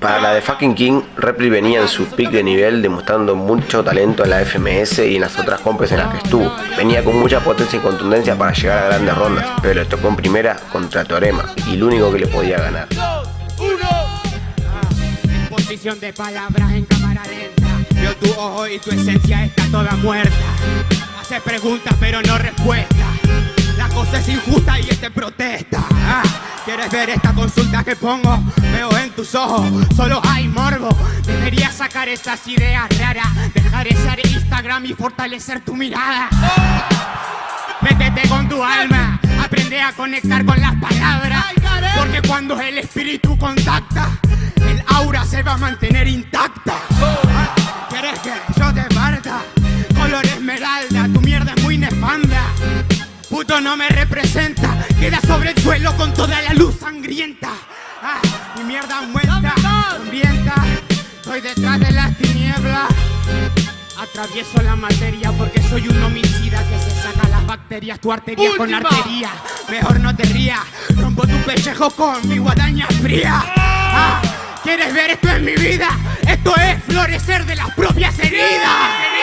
Para la de fucking King, Repli venía en su pick de nivel demostrando mucho talento en la FMS y en las otras compes en las que estuvo. Venía con mucha potencia y contundencia para llegar a grandes rondas, pero le tocó en primera contra Teorema y el único que le podía ganar. Posición de palabras en cámara lenta. Veo tu ojo y tu esencia está toda muerta. Preguntas pero no. Cosa es injusta y este protesta. Ah, ¿Quieres ver esta consulta que pongo? Veo en tus ojos, solo hay morbo. Deberías sacar esas ideas raras, dejar ese Instagram y fortalecer tu mirada. Métete con tu alma, aprende a conectar con las palabras. Porque cuando el espíritu contacta, el aura se va a mantener intacta. ¿Quieres que yo te parta? Color esmeralda, tu mierda es muy nefanda. Puto no me representa, queda sobre el suelo con toda la luz sangrienta. Ah, mi mierda muerta, ambienta, estoy detrás de las tinieblas. Atravieso la materia porque soy un homicida que se saca las bacterias, tu arteria con arteria. Mejor no te rías, rompo tu pellejo con mi guadaña fría. Ah, ¿Quieres ver esto en mi vida? Esto es florecer de las propias heridas.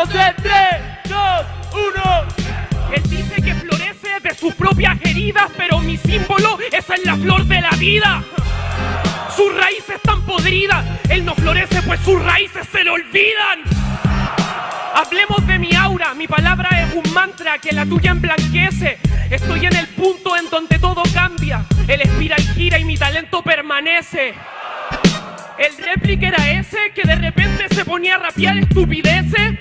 Damos en 3, 2, 1. Él dice que florece de sus propias heridas, pero mi símbolo esa es la flor de la vida. Sus raíces están podridas, él no florece pues sus raíces se le olvidan. Hablemos de mi aura, mi palabra es un mantra que la tuya emblanquece. Estoy en el punto en donde todo cambia, el espiral gira y mi talento permanece. El réplica era ese que de repente se ponía a rapear estupideces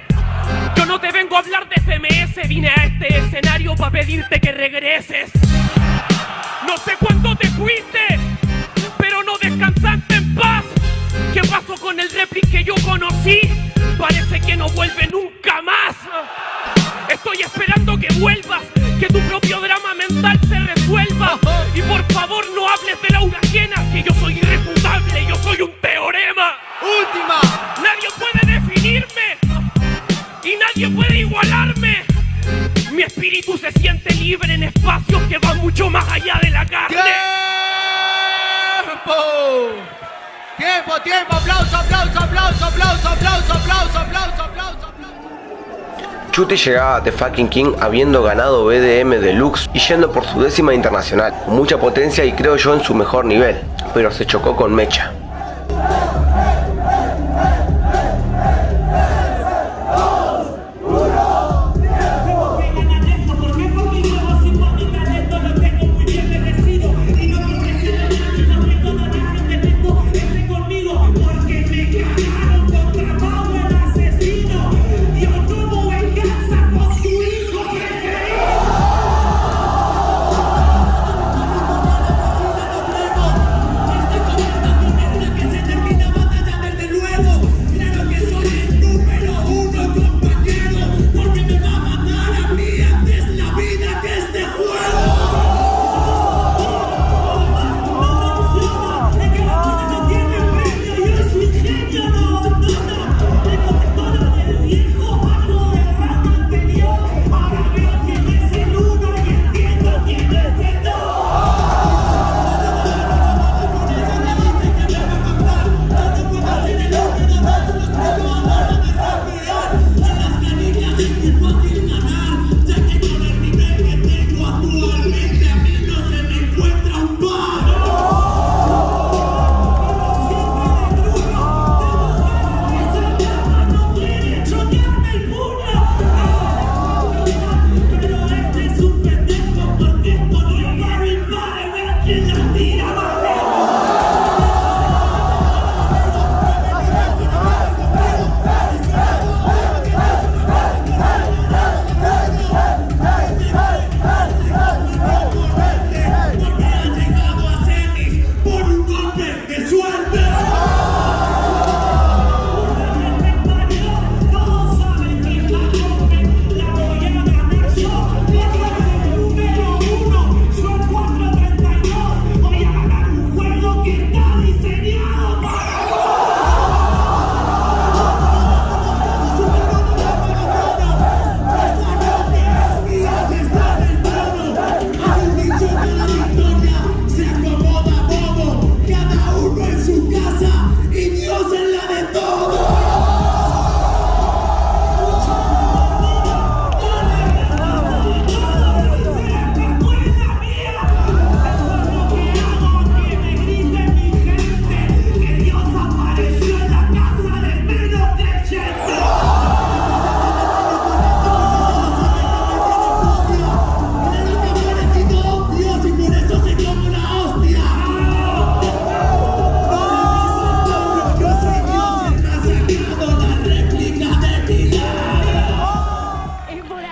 vine a este escenario para pedirte que regreses. No sé cuándo te fuiste, pero no descansaste en paz. ¿Qué pasó con el réplica que yo conocí? Parece que no vuelve nunca más. Estoy esperando que vuelva espíritu se siente libre en espacios que van mucho más allá de la carne. ¡Tiempo! ¡Tiempo, tiempo! ¡Aplauso, aplauso, aplauso, aplauso, aplauso, aplauso, aplauso, aplauso! Chute llegaba a The Fucking King habiendo ganado BDM Deluxe y yendo por su décima internacional, con mucha potencia y creo yo en su mejor nivel, pero se chocó con Mecha.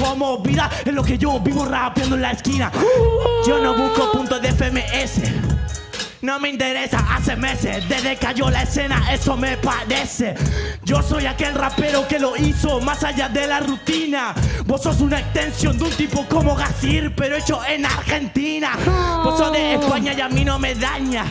como vida es lo que yo vivo rapeando en la esquina. Yo no busco puntos de FMS. No me interesa hace meses, desde que cayó la escena, eso me parece. Yo soy aquel rapero que lo hizo más allá de la rutina. Vos sos una extensión de un tipo como Gazir, pero hecho en Argentina. Vos sos de España y a mí no me daña.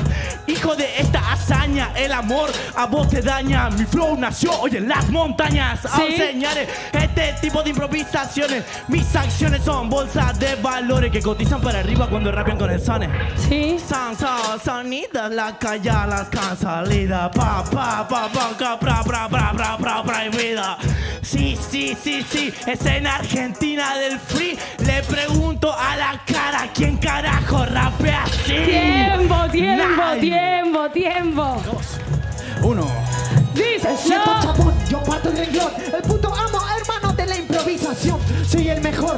Hijo de esta hazaña, el amor a vos te daña. Mi flow nació hoy en las montañas. A enseñar este tipo de improvisaciones. Mis acciones son bolsas de valores que cotizan para arriba cuando rapean con el sone. Sí. San, san, la calle, las salida Pa, pa, pa, pa, ca, pra, pra, pra, pra, pra, prohibida. Sí, sí, sí, sí, es en Argentina del free. Le pregunto a la cara, ¿quién carajo rapea así? Tiempo, tiempo, Nadie. tiempo, tiempo. Uno. Dice Siento yo. chapón, yo parto el renglón, el puto amo, hermano de la improvisación. Soy el mejor,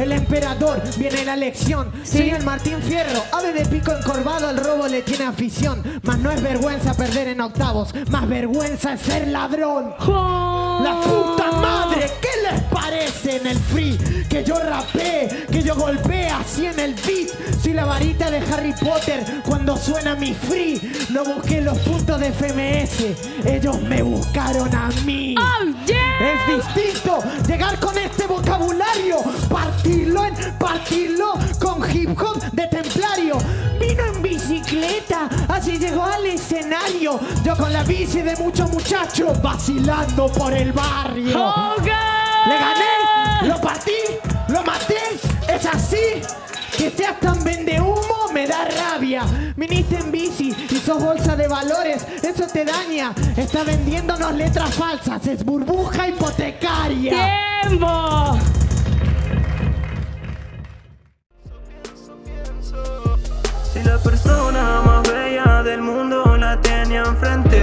el emperador, viene la lección. Soy el Martín Fierro, ave de pico encorvado, el robo le tiene afición. Mas no es vergüenza perder en octavos, más vergüenza es ser ladrón. La puta madre, ¿qué les parece en el free? Que yo rapé, que yo golpee así en el beat. Soy la varita de Harry Potter cuando suena mi free. No busqué los puntos de FMS, ellos me buscaron a mí. Oh, yeah. Es distinto llegar con este vocabulario, partirlo en partirlo con hip hop de templario. Vino en bicicleta, así llegó al escenario. Yo con la bici de muchos muchachos vacilando por el barrio. Le gané, lo partí, lo maté, es así. Que seas tan vende humo me da rabia. Viniste en bici y sos bolsa de valores, eso te daña. Está vendiéndonos letras falsas, es burbuja hipotecaria. Tiempo. Persona más bella del mundo la tenía enfrente